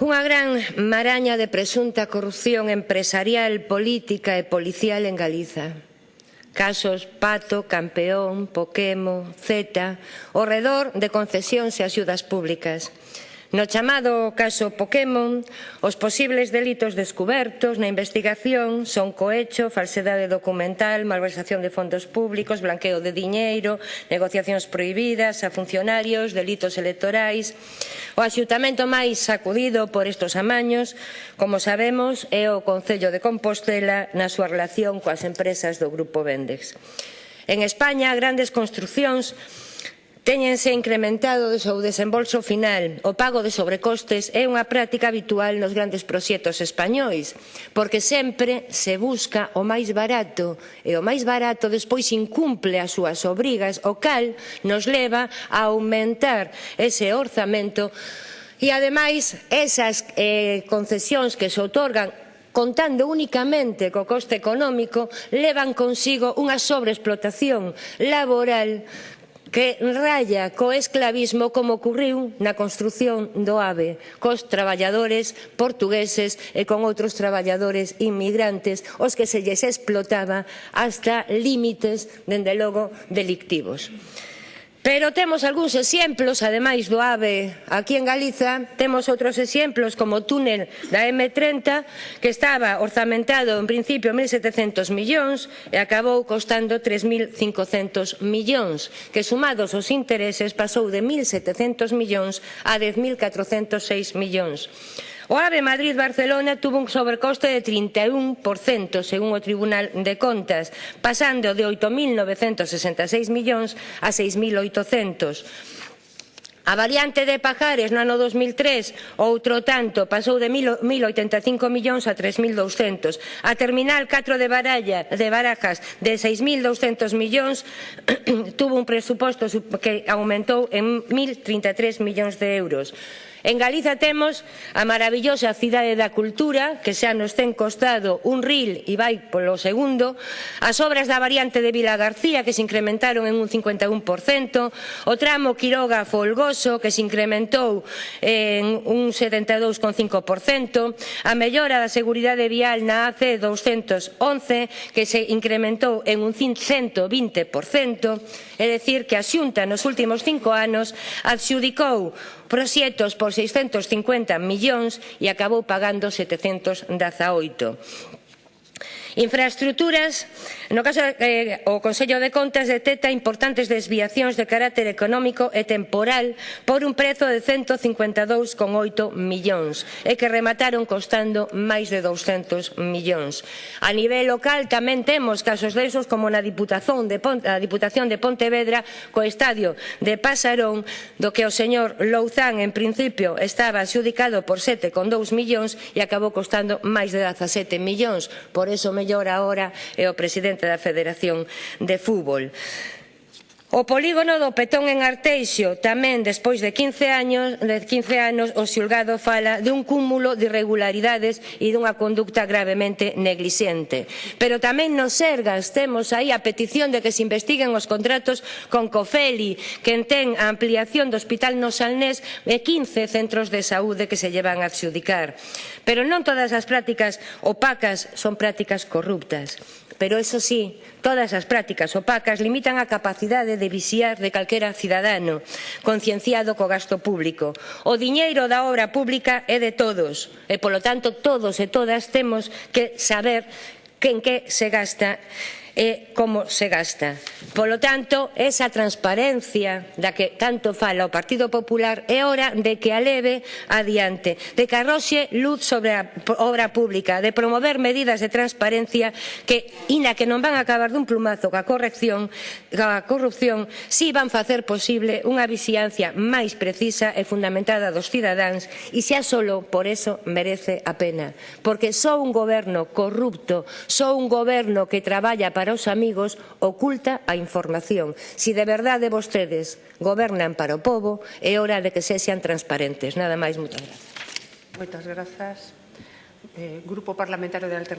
Unha gran maraña de presunta corrupción empresarial, política e policial en Galiza. Casos Pato, Campeón, Poquemo, Z, ao redor de concesións e axudas públicas. No chamado caso Pokémon, os posibles delitos descubertos na investigación son cohecho, falsedade documental, malversación de fondos públicos, blanqueo de diñeiro, negociacións prohibidas a funcionarios, delitos electorais. O axutamento máis sacudido por estes amaños, como sabemos, é o Concello de Compostela na súa relación coas empresas do Grupo Vendex. En España, grandes construccións Téñense incrementado o seu desembolso final. O pago de sobrecostes é unha práctica habitual nos grandes proxectos españois, porque sempre se busca o máis barato e o máis barato despois incumple as súas obrigas, o cal nos leva a aumentar ese orzamento e ademais esas eh, concesións que se outorgan contando únicamente co coste económico levan consigo unha sobreexplotación laboral que raya co esclavismo como ocurriu na construción do AVE cos traballadores portugueses e con outros traballadores inmigrantes os que se lles explotaba hasta límites, dende logo, delictivos. Pero temos algúns exemplos, ademais do AVE aquí en Galiza, temos outros exemplos como o túnel da M30 que estaba orzamentado en principio 1.700 millóns e acabou costando 3.500 millóns, que sumados os intereses pasou de 1.700 millóns a 10.406 millóns. O AVE Madrid-Barcelona tuvo un sobrecoste de 31% según o Tribunal de Contas, pasando de 8.966 millóns a 6.800. A variante de Pajares no ano 2003, outro tanto, pasou de 1.085 millóns a 3.200. A terminal 4 de, Baralla, de Barajas de 6.200 millóns tuvo un presuposto que aumentou en 1.033 millóns de euros. En Galiza temos a maravillosa cidade da cultura, que xa nos ten costado un ril e vai polo segundo, as obras da variante de Vila García, que se incrementaron en un 51%, o tramo Quiroga Folgoso, que se incrementou en un 72,5%, a mellora da seguridade vial na AC 211, que se incrementou en un 120%, é dicir, que a Xunta nos últimos cinco anos adxudicou proxectos por 650 millóns e acabou pagando 718. Infraestructuras, no caso eh, o Consello de Contas detecta importantes desviacións de carácter económico e temporal por un prezo de 152,8 millóns e que remataron costando máis de 200 millóns. A nivel local tamén temos casos desos como na Diputación de, Ponte, a Diputación de Pontevedra co estadio de Pasarón do que o señor Louzán en principio estaba adxudicado por 7,2 millóns e acabou costando máis de 17 millóns. Por eso me mellor agora é o presidente da Federación de Fútbol. O polígono do Petón en Arteixo, tamén despois de 15 anos, de 15 anos o xulgado fala de un cúmulo de irregularidades e dunha conducta gravemente negligente. Pero tamén nos Sergas temos aí a petición de que se investiguen os contratos con Cofeli, que ten a ampliación do Hospital no Salnés e 15 centros de saúde que se llevan a adxudicar. Pero non todas as prácticas opacas son prácticas corruptas pero eso sí, todas as prácticas opacas limitan a capacidade de vixiar de calquera cidadano concienciado co gasto público. O diñeiro da obra pública é de todos e, polo tanto, todos e todas temos que saber en que se gasta e como se gasta. Polo tanto, esa transparencia da que tanto fala o Partido Popular é hora de que a leve adiante, de que arroxe luz sobre a obra pública, de promover medidas de transparencia que, ina que non van a acabar dun plumazo ca corrección, ca corrupción, si van facer posible unha vixiancia máis precisa e fundamentada dos cidadáns e xa solo por eso merece a pena. Porque só un goberno corrupto, só un goberno que traballa para para os amigos oculta a información. Si de verdade vostedes gobernan para o povo, é hora de que se sean transparentes. Nada máis, moitas gracias. Moitas grazas. Eh, Grupo Parlamentario de Alternativa.